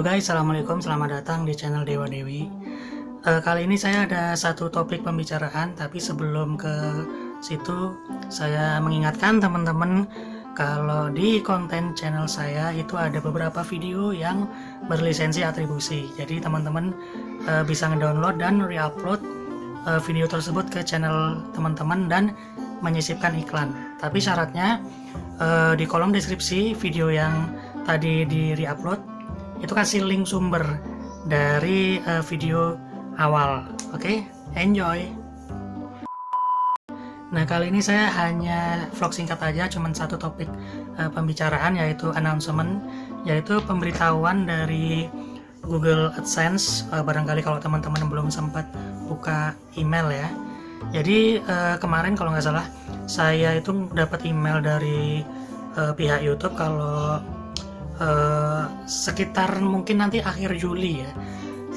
guys, Assalamualaikum, selamat datang di channel Dewa Dewi. Uh, Kali ini saya ada satu topik pembicaraan Tapi sebelum ke situ Saya mengingatkan teman-teman Kalau di konten channel saya itu ada beberapa video yang berlisensi atribusi. Jadi teman-teman uh, bisa ngedownload dan reupload uh, video tersebut ke channel teman-teman Dan menyisipkan iklan. Tapi syaratnya uh, di kolom deskripsi video yang tadi di reupload itu kasih link sumber dari uh, video awal. Oke? Okay? enjoy. Nah kali ini saya hanya vlog singkat aja cuman satu topik uh, pembicaraan yaitu announcement yaitu pemberitahuan dari Google AdSense. Uh, barangkali kalau teman-teman belum sempat buka email ya. Jadi uh, kemarin kalau nggak salah saya itu dapat email dari uh, pihak YouTube kalau uh, sekitar mungkin nanti akhir Juli ya.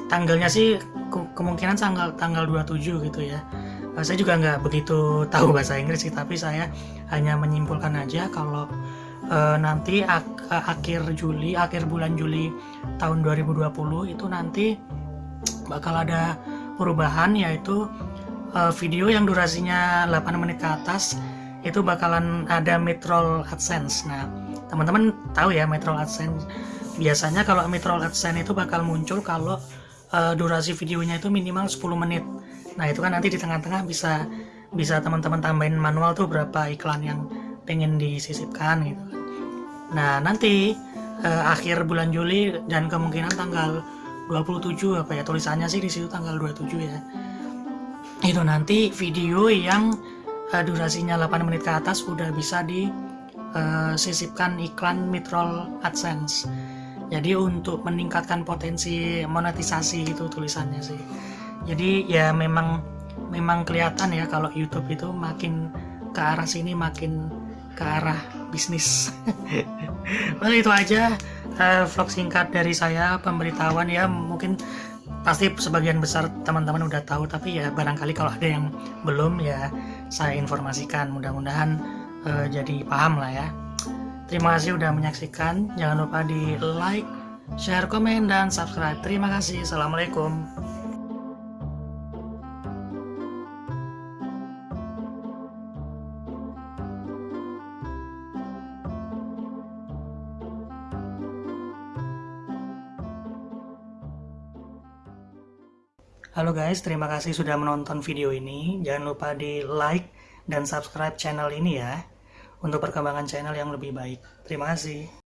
Tanggalnya sih ke kemungkinan tanggal tanggal 27 gitu ya. Uh, saya juga nggak begitu tahu bahasa Inggris sih tapi saya hanya menyimpulkan aja kalau uh, nanti ak akhir Juli akhir bulan Juli tahun 2020 itu nanti bakal ada perubahan yaitu uh, video yang durasinya 8 menit ke atas itu bakalan ada midroll AdSense. Nah teman-teman tahu ya Metro AdSense biasanya kalau Metro AdSense itu bakal muncul kalau uh, durasi videonya itu minimal 10 menit. Nah itu kan nanti di tengah-tengah bisa bisa teman-teman tambahin manual tuh berapa iklan yang pengen disisipkan gitu kan. nah nanti uh, akhir bulan Juli dan kemungkinan tanggal 27 apa ya tulisannya sih di situ tanggal 27 ya. Itu nanti video yang uh, durasinya 8 menit ke atas udah bisa di uh, sisipkan iklan midroll AdSense. Jadi untuk meningkatkan potensi monetisasi itu tulisannya sih. Jadi ya memang memang kelihatan ya kalau YouTube itu makin ke arah sini makin ke arah bisnis. well itu aja uh, vlog singkat dari saya pemberitahuan ya mungkin pasti sebagian besar teman-teman udah tahu tapi ya barangkali kalau ada yang belum ya saya informasikan mudah-mudahan uh, jadi paham lah ya. Terima kasih udah menyaksikan. Jangan lupa di like share komen dan subscribe. Terima kasih. Assalamualaikum. Halo guys, terima kasih sudah menonton video ini. Jangan lupa di like dan subscribe channel ini ya untuk perkembangan channel yang lebih baik. Terima kasih.